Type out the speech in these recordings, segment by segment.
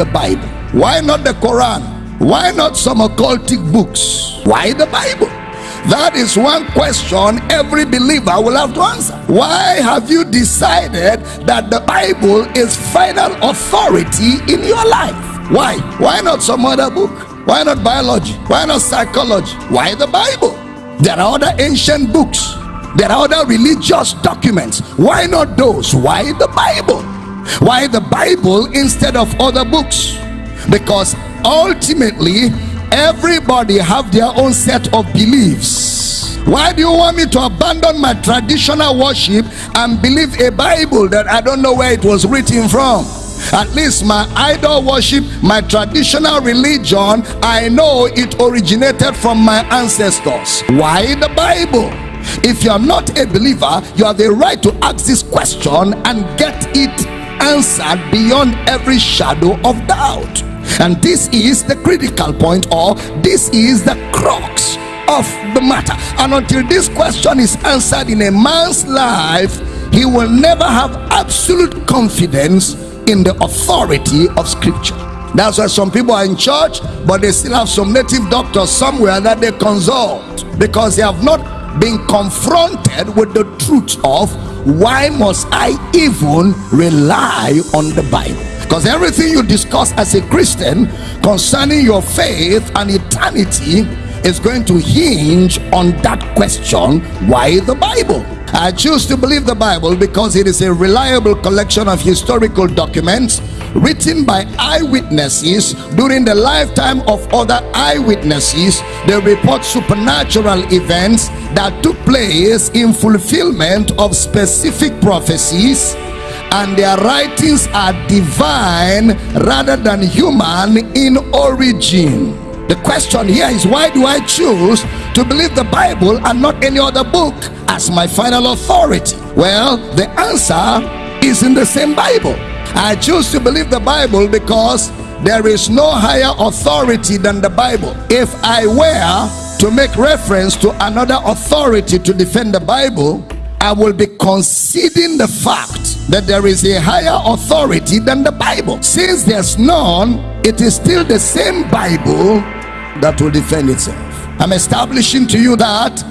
the Bible? Why not the Quran? Why not some occultic books? Why the Bible? That is one question every believer will have to answer. Why have you decided that the Bible is final authority in your life? Why? Why not some other book? Why not biology? Why not psychology? Why the Bible? There are other ancient books. There are other religious documents. Why not those? Why the Bible? Why the Bible instead of other books? Because ultimately everybody have their own set of beliefs. Why do you want me to abandon my traditional worship and believe a bible that i don't know where it was written from? At least my idol worship my traditional religion i know it originated from my ancestors. Why the bible? If you are not a believer you have the right to ask this question and get it answered beyond every shadow of doubt. And this is the critical point or this is the crux of the matter. And until this question is answered in a man's life he will never have absolute confidence in the authority of scripture. That's why some people are in church but they still have some native doctors somewhere that they consult because they have not been confronted with the truth of why must i even rely on the bible? Because everything you discuss as a Christian concerning your faith and eternity is going to hinge on that question why the Bible? I choose to believe the Bible because it is a reliable collection of historical documents written by eyewitnesses during the lifetime of other eyewitnesses. They report supernatural events that took place in fulfillment of specific prophecies and their writings are divine rather than human in origin. The question here is why do I choose to believe the Bible and not any other book as my final authority? Well, the answer is in the same Bible. I choose to believe the Bible because there is no higher authority than the Bible. If I were to make reference to another authority to defend the Bible, I will be conceding the fact that there is a higher authority than the Bible. Since there's none, it is still the same Bible that will defend itself. I'm establishing to you that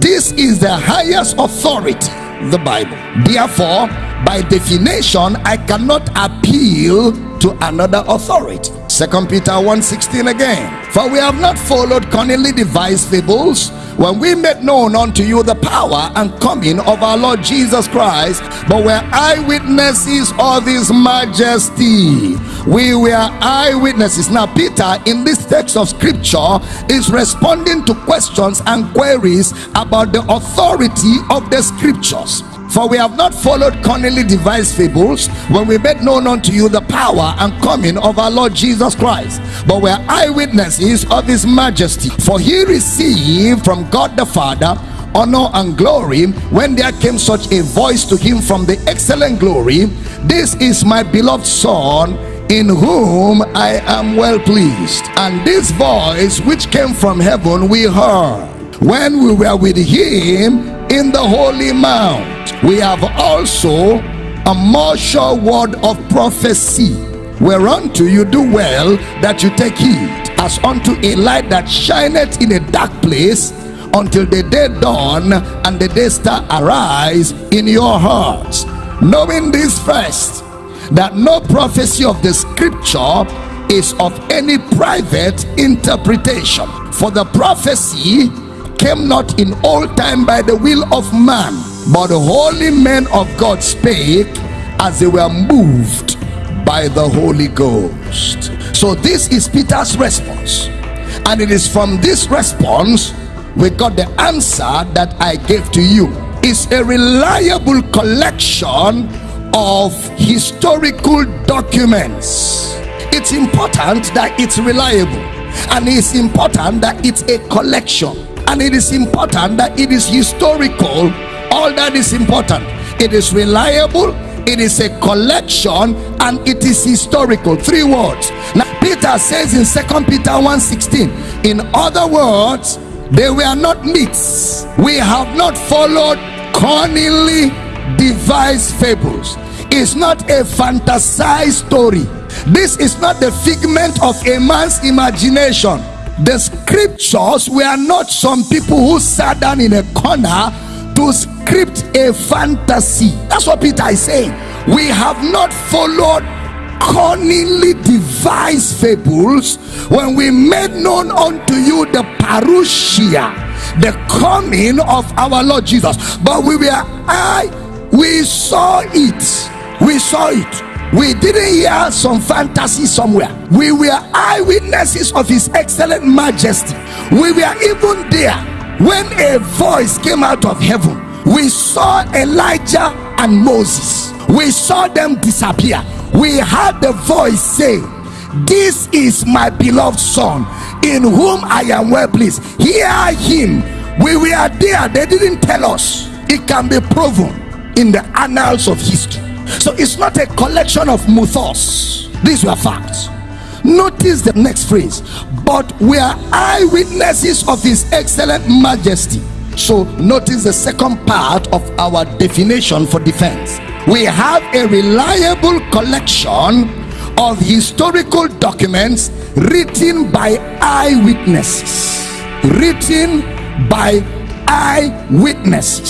this is the highest authority, the Bible. Therefore, by definition, I cannot appeal to another authority. Second Peter 1.16 again. For we have not followed cunningly devised fables when we made known unto you the power and coming of our Lord Jesus Christ, but were eyewitnesses of his majesty. We were eyewitnesses. Now, Peter, in this text of scripture, is responding to questions and queries about the authority of the scriptures. For we have not followed cunningly devised fables when we made known unto you the power and coming of our Lord Jesus Christ, but we are eyewitnesses of his majesty. For he received from God the Father honor and glory when there came such a voice to him from the excellent glory this is my beloved son in whom i am well pleased and this voice which came from heaven we heard when we were with him in the holy mount we have also a more sure word of prophecy whereunto you do well that you take heed as unto a light that shineth in a dark place until the day dawn and the day star arise in your hearts. Knowing this first that no prophecy of the scripture is of any private interpretation. For the prophecy came not in old time by the will of man but the holy men of god spake as they were moved by the holy ghost. So this is peter's response. And it is from this response we got the answer that i gave to you. It's a reliable collection of historical documents. It's important that it's reliable. And it's important that it's a collection. And it is important that it is historical all that is important. It is reliable it is a collection and it is historical. Three words. Now peter says in second peter 1:16 in other words they were not myths. We have not followed cunningly devised fables. It's not a fantasized story. This is not the figment of a man's imagination. The scriptures were not some people who sat down in a corner to script a fantasy. That's what Peter is saying. We have not followed cunningly devised fables when we made known unto you the parousia, the coming of our Lord Jesus. But we were I, we saw it. We saw it. We didn't hear some fantasy somewhere. We were eyewitnesses of his excellent majesty. We were even there when a voice came out of heaven. We saw Elijah and Moses. We saw them disappear. We heard the voice say this is my beloved son in whom i am well pleased. Hear him. We were there. They didn't tell us. It can be proven in the annals of history. So it's not a collection of mythos. These were facts notice the next phrase. But we are eyewitnesses of his excellent majesty. So notice the second part of our definition for defense. We have a reliable collection of historical documents written by eyewitnesses. Written by eyewitnesses.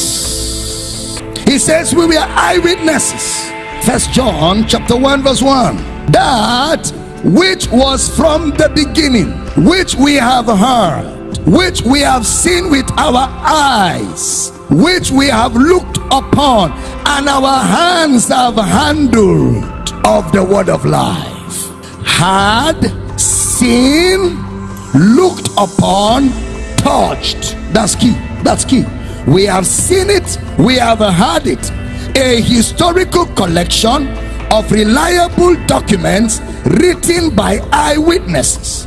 He says we were eyewitnesses. First john chapter 1 verse 1 that which was from the beginning which we have heard which we have seen with our eyes which we have looked upon and our hands have handled of the word of life had seen looked upon touched. That's key that's key. We have seen it we have heard it. A historical collection of reliable documents written by eyewitnesses.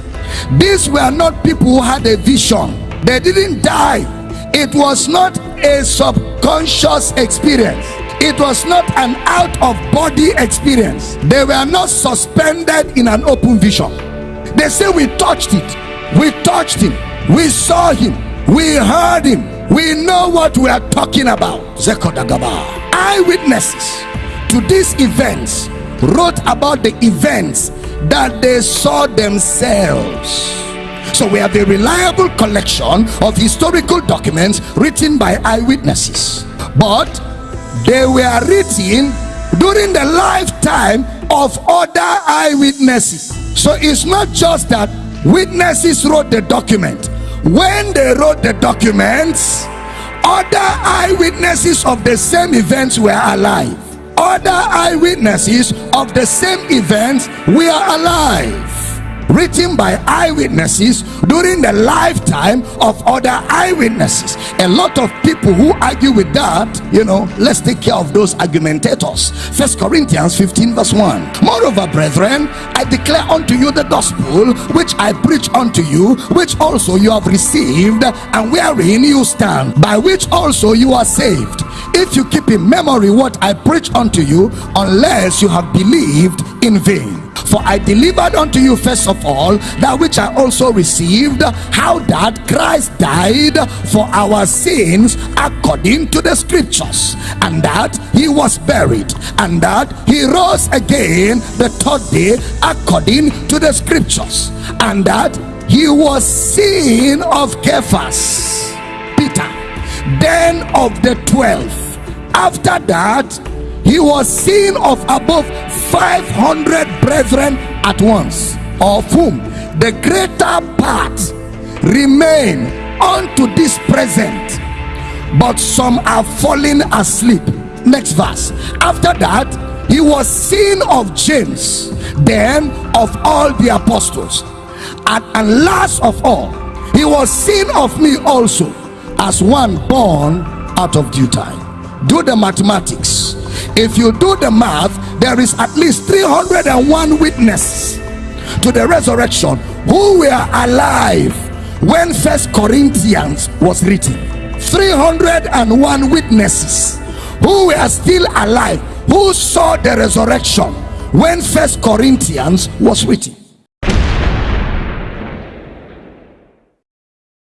These were not people who had a vision. They didn't die. It was not a subconscious experience. It was not an out of body experience. They were not suspended in an open vision. They say we touched it. We touched him. We saw him. We heard him. We know what we are talking about. Eyewitnesses to these events wrote about the events that they saw themselves. So we have a reliable collection of historical documents written by eyewitnesses. But they were written during the lifetime of other eyewitnesses. So it's not just that witnesses wrote the document. When they wrote the documents other eyewitnesses of the same events were alive other eyewitnesses of the same events were alive written by eyewitnesses during the lifetime of other eyewitnesses. A lot of people who argue with that you know let's take care of those argumentators. First corinthians 15 verse 1 moreover brethren i declare unto you the gospel which i preach unto you which also you have received and wherein you stand by which also you are saved. If you keep in memory what i preach unto you unless you have believed in vain for I delivered unto you first of all that which I also received, how that Christ died for our sins according to the scriptures, and that he was buried, and that he rose again the third day according to the scriptures, and that he was seen of Cephas, Peter, then of the twelve. After that, he was seen of above 500 brethren at once of whom the greater part remain unto this present. But some are falling asleep. Next verse. After that he was seen of james then of all the apostles. And, and last of all he was seen of me also as one born out of due time. Do the mathematics if you do the math there is at least 301 witnesses to the resurrection who were alive when first corinthians was written. 301 witnesses who were still alive who saw the resurrection when first corinthians was written